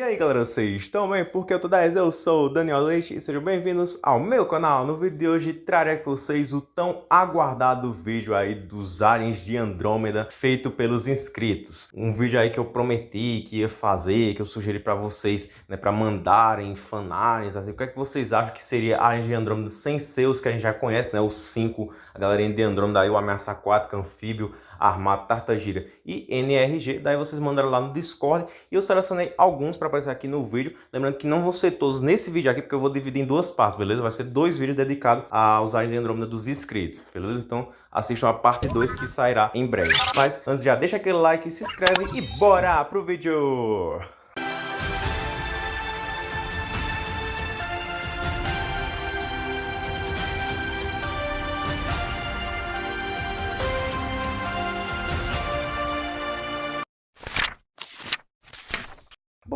E aí galera, vocês estão bem? Porque eu tô 10, eu sou o Daniel Leite e sejam bem-vindos ao meu canal. No vídeo de hoje trarei para vocês o tão aguardado vídeo aí dos aliens de Andrômeda feito pelos inscritos. Um vídeo aí que eu prometi que ia fazer, que eu sugeri para vocês, né, para mandarem fanarts, assim, o que é que vocês acham que seria aliens de Andrômeda sem ser os que a gente já conhece, né, os 5, a galerinha de Andrômeda aí, o Ameaça Aquática, Anfíbio, Armado, Tartagira e NRG. Daí vocês mandaram lá no Discord e eu selecionei alguns para aparecer aqui no vídeo. Lembrando que não vão ser todos nesse vídeo aqui, porque eu vou dividir em duas partes, beleza? Vai ser dois vídeos dedicados aos Aliens de Andrômeda dos inscritos, beleza? Então assistam a parte 2 que sairá em breve. Mas antes já deixa aquele like, se inscreve e bora pro vídeo!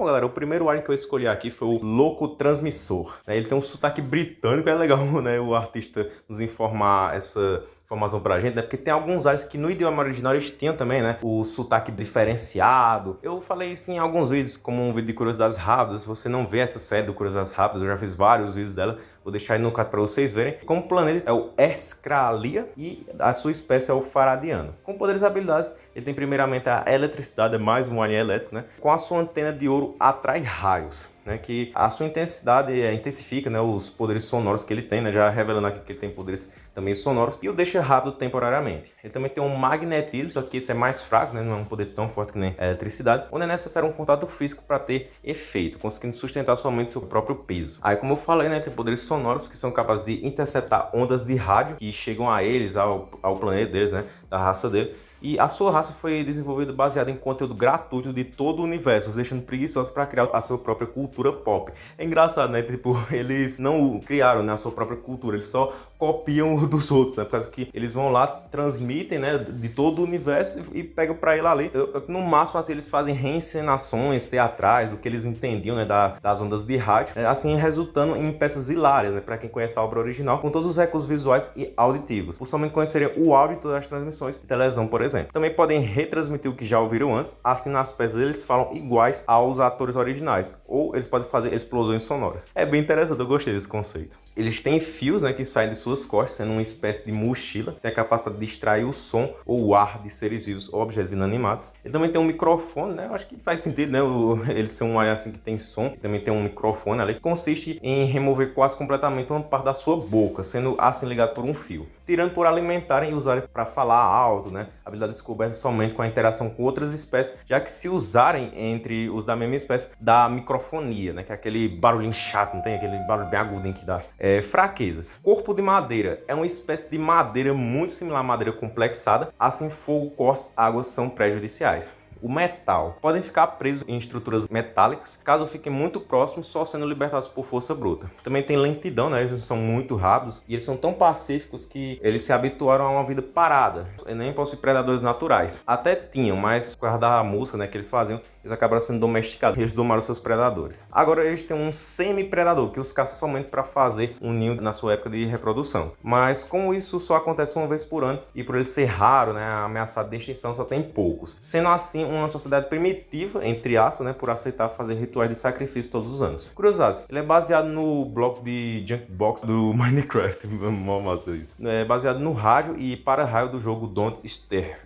Bom, galera, o primeiro alien que eu escolhi aqui foi o Louco Transmissor. Né? Ele tem um sotaque britânico, é legal né, o artista nos informar essa informação pra gente, né? Porque tem alguns aliens que no idioma original eles tinham também, né? O sotaque diferenciado. Eu falei isso em alguns vídeos, como um vídeo de curiosidades rápidas. Se você não vê essa série do Curiosidades Rápidas, eu já fiz vários vídeos dela. Vou deixar aí no card para vocês verem. Como planeta é o Escralia e a sua espécie é o Faradiano. Com poderes e habilidades, ele tem primeiramente a eletricidade, é mais um alien elétrico, né? Com a sua antena de ouro atrai raios né, que a sua intensidade é, intensifica né, os poderes sonoros que ele tem, né, já revelando aqui que ele tem poderes também sonoros, e o deixa rápido temporariamente. Ele também tem um magnetismo, só que esse é mais fraco, né, não é um poder tão forte que nem a eletricidade, onde é necessário um contato físico para ter efeito, conseguindo sustentar somente seu próprio peso. Aí, como eu falei, né, tem poderes sonoros que são capazes de interceptar ondas de rádio que chegam a eles, ao, ao planeta deles, né, da raça dele, e a sua raça foi desenvolvida baseada em conteúdo gratuito de todo o universo, os deixando preguiçosos para criar a sua própria cultura pop. É engraçado, né? Tipo, eles não criaram né, a sua própria cultura, eles só copiam dos outros, né? Por causa que eles vão lá, transmitem, né, de todo o universo e pegam para ele ali. No máximo, assim, eles fazem reencenações teatrais do que eles entendiam, né, da, das ondas de rádio, né, assim resultando em peças hilárias, né, para quem conhece a obra original, com todos os recursos visuais e auditivos. Por somente conhecerem o áudio de todas as transmissões de televisão, por exemplo exemplo. Também podem retransmitir o que já ouviram antes, assim nas peças eles falam iguais aos atores originais, ou eles podem fazer explosões sonoras. É bem interessante, eu gostei desse conceito. Eles têm fios né, que saem de suas costas, sendo uma espécie de mochila, tem a capacidade de extrair o som ou o ar de seres vivos ou objetos inanimados. Ele também tem um microfone, né? Acho que faz sentido, né? Ele ser um alien assim que tem som. Ele também tem um microfone ali que consiste em remover quase completamente uma parte da sua boca, sendo assim ligado por um fio. Tirando por alimentarem e usarem para falar alto, né? Habilidade descoberta somente com a interação com outras espécies, já que se usarem entre os da mesma espécie, dá microfonia, né? Que é aquele barulhinho chato, não tem? Aquele barulho bem agudo que dá. É, fraquezas. Corpo de madeira é uma espécie de madeira muito similar à madeira complexada, assim fogo, cortes, águas são prejudiciais o metal. Podem ficar presos em estruturas metálicas, caso fiquem muito próximos, só sendo libertados por força bruta. Também tem lentidão, né? Eles são muito rápidos e eles são tão pacíficos que eles se habituaram a uma vida parada. E nem possuem predadores naturais. Até tinham, mas por causa da música né, que eles faziam, eles acabaram sendo domesticados. Eles domaram seus predadores. Agora eles têm um semi-predador, que os caçam somente para fazer um ninho na sua época de reprodução. Mas como isso só acontece uma vez por ano e por ele ser raro, né, ameaçado de extinção, só tem poucos. Sendo assim, uma sociedade primitiva, entre aspas, né, por aceitar fazer rituais de sacrifício todos os anos. Curiosidades, ele é baseado no bloco de Junkbox do Minecraft, mó massa isso. É baseado no rádio e para-raio do jogo Don't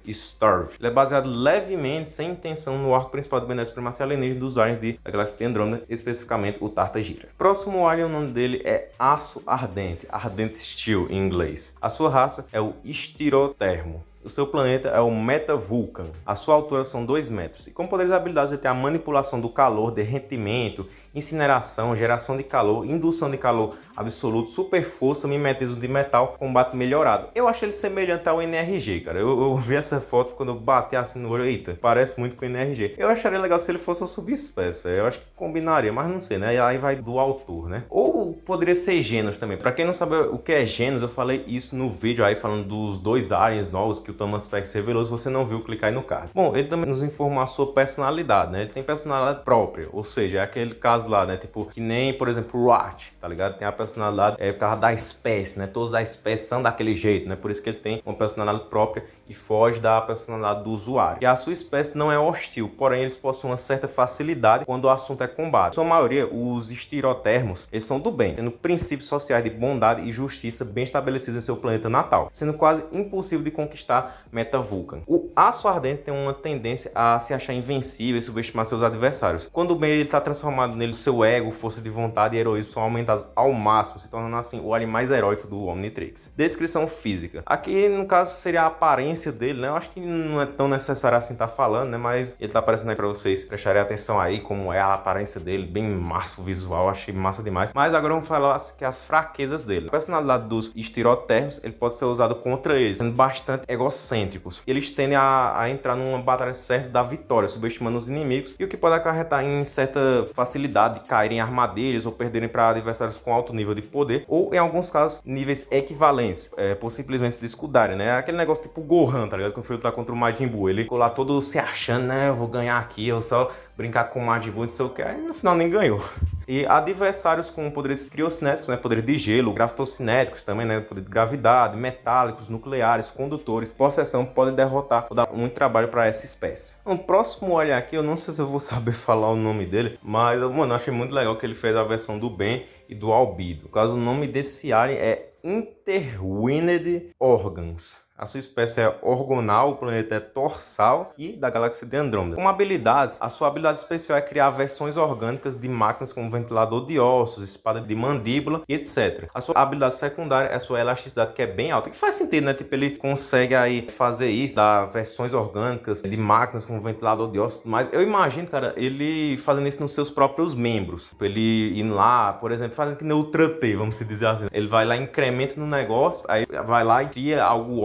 Starve. Ele é baseado levemente, sem intenção, no arco principal do Benéfico Primacia Alienígena dos aliens de a galáxia de Andrômeda, especificamente o Tartagira. Próximo alien, o nome dele é Aço Ardente, Ardent Steel em inglês. A sua raça é o Estirotermo. O seu planeta é o Meta Vulcan. A sua altura são 2 metros. E com poderes e habilidades ele tem a manipulação do calor, derretimento, incineração, geração de calor, indução de calor absoluto, super força, mimetismo de metal, combate melhorado. Eu achei ele semelhante ao NRG, cara. Eu, eu vi essa foto quando eu bati assim no olho, eita, parece muito com o NRG. Eu acharia legal se ele fosse uma subespécie. Eu acho que combinaria, mas não sei, né? Aí vai do autor, né? Ou poderia ser Genos também. Pra quem não sabe o que é Genos, eu falei isso no vídeo aí falando dos dois aliens novos que o Thomas Peck revelou. Se você não viu, clica aí no card. Bom, ele também nos informou a sua personalidade, né? Ele tem personalidade própria, ou seja, é aquele caso lá, né? Tipo, que nem, por exemplo, o Art, tá ligado? Tem a personalidade é, por causa da espécie, né? Todos da espécie são daquele jeito, né? Por isso que ele tem uma personalidade própria e foge da personalidade do usuário. E a sua espécie não é hostil, porém eles possuem uma certa facilidade quando o assunto é combate. Sua maioria, os estirotermos, eles são do bem, tendo princípios sociais de bondade e justiça bem estabelecidos em seu planeta natal, sendo quase impossível de conquistar Meta Vulcan. O aço ardente tem uma tendência a se achar invencível e subestimar seus adversários. Quando o bem está transformado nele, seu ego, força de vontade e heroísmo são aumentados ao máximo, se tornando assim o alien mais heróico do Omnitrix. Descrição física. Aqui, no caso, seria a aparência dele, né? Eu acho que não é tão necessário assim estar tá falando, né? Mas ele tá aparecendo aí para vocês prestarem atenção aí como é a aparência dele, bem massa o visual, achei massa demais. Mas agora vamos falar que as fraquezas dele. A personalidade dos estirotermos, ele pode ser usado contra eles, sendo bastante egocêntricos. Eles tendem a, a entrar numa batalha certa da vitória, subestimando os inimigos, e o que pode acarretar em certa facilidade de caírem em armadilhas ou perderem para adversários com alto nível de poder, ou em alguns casos, níveis equivalentes, é, por simplesmente se descuidarem, né? Aquele negócio tipo Gohan, tá ligado? Quando o filho tá contra o Majin Buu, ele ficou lá todo se achando, né? Eu vou ganhar aqui, eu só brincar com o Majin Buu, não sei o que, aí no final nem ganhou. E adversários com poderes criocinéticos, né, poder de gelo, gravitocinéticos também, né, poder de gravidade, metálicos, nucleares, condutores, possessão, podem derrotar ou dar muito trabalho para essa espécie. O próximo olha aqui, eu não sei se eu vou saber falar o nome dele, mas, mano, eu achei muito legal que ele fez a versão do Ben e do Albido. No caso, o nome desse alien é Interwined Organs. A sua espécie é orgonal, o planeta é torsal e da galáxia de Andrômeda. Como habilidades, a sua habilidade especial é criar versões orgânicas de máquinas como ventilador de ossos, espada de mandíbula e etc. A sua habilidade secundária é a sua elasticidade, que é bem alta, que faz sentido, né? Tipo, ele consegue aí fazer isso, dar versões orgânicas de máquinas como ventilador de ossos, mas eu imagino, cara, ele fazendo isso nos seus próprios membros. Tipo, ele indo lá, por exemplo, fazendo que nem o vamos dizer assim. Ele vai lá, incrementa no negócio, aí vai lá e cria algo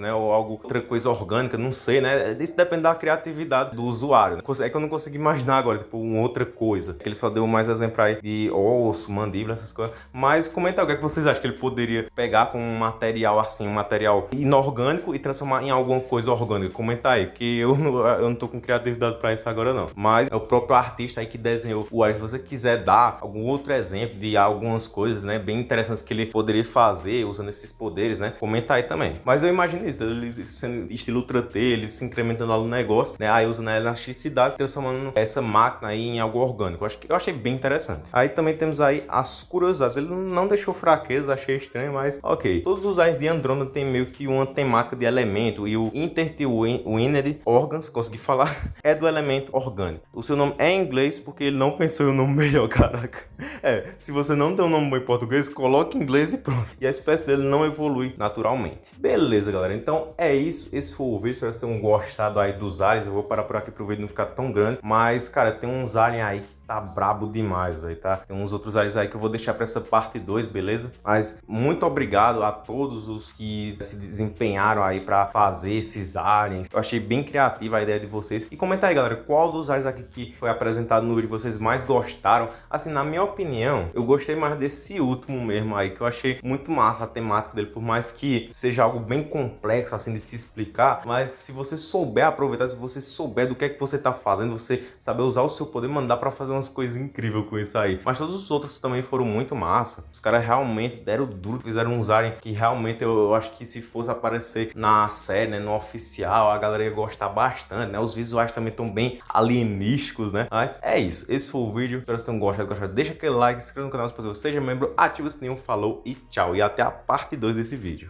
né? Ou algo, outra coisa orgânica, não sei, né? Isso depende da criatividade do usuário. Né? É que eu não consigo imaginar agora, tipo, uma outra coisa. Ele só deu mais exemplo aí de osso, mandíbula, essas coisas. Mas comenta o que, é que vocês acham que ele poderia pegar com um material assim, um material inorgânico e transformar em alguma coisa orgânica. Comenta aí, porque eu não, eu não tô com criatividade pra isso agora não. Mas é o próprio artista aí que desenhou o ar. Se você quiser dar algum outro exemplo de algumas coisas, né, bem interessantes que ele poderia fazer usando esses poderes, né, comenta aí também. Mas eu imagino imagina isso, eles sendo estilo Ultra T, eles se incrementando lá no negócio, né? Aí usando a elasticidade, transformando essa máquina aí em algo orgânico. Eu, acho que, eu achei bem interessante. Aí também temos aí as curiosidades. Ele não deixou fraqueza, achei estranho, mas ok. Todos os aliens de Andrômeda tem meio que uma temática de elemento e o Intertwined Organs, consegui falar, é do elemento orgânico. O seu nome é em inglês porque ele não pensou em um nome melhor, caraca. É, se você não tem um nome bom em português, coloque em inglês e pronto. E a espécie dele não evolui naturalmente. Beleza, galera. Então é isso. Esse foi o vídeo. Espero que vocês tenham gostado aí dos aliens. Eu vou parar por aqui pro vídeo não ficar tão grande. Mas, cara, tem uns aliens aí que tá brabo demais, velho, tá? Tem uns outros aliens aí que eu vou deixar pra essa parte 2, beleza? Mas muito obrigado a todos os que se desempenharam aí pra fazer esses aliens. Eu achei bem criativa a ideia de vocês. E comenta aí, galera, qual dos aliens aqui que foi apresentado no vídeo vocês mais gostaram? Assim, na minha opinião, eu gostei mais desse último mesmo aí, que eu achei muito massa a temática dele, por mais que seja algo bem complexo, assim, de se explicar. Mas se você souber aproveitar, se você souber do que é que você tá fazendo, você saber usar o seu poder, mandar pra fazer umas coisas incríveis com isso aí. Mas todos os outros também foram muito massa. Os caras realmente deram duro, fizeram uns aliens que realmente eu, eu, acho que se fosse aparecer na série, né, no oficial, a galera ia gostar bastante, né? Os visuais também estão bem alienísticos, né? Mas é isso. Esse foi o vídeo. Espero que vocês tenham gostado. gostado. Deixa aquele like, se inscreva no canal se você seja membro, ativa o sininho, falou e tchau. E até a parte 2 desse vídeo.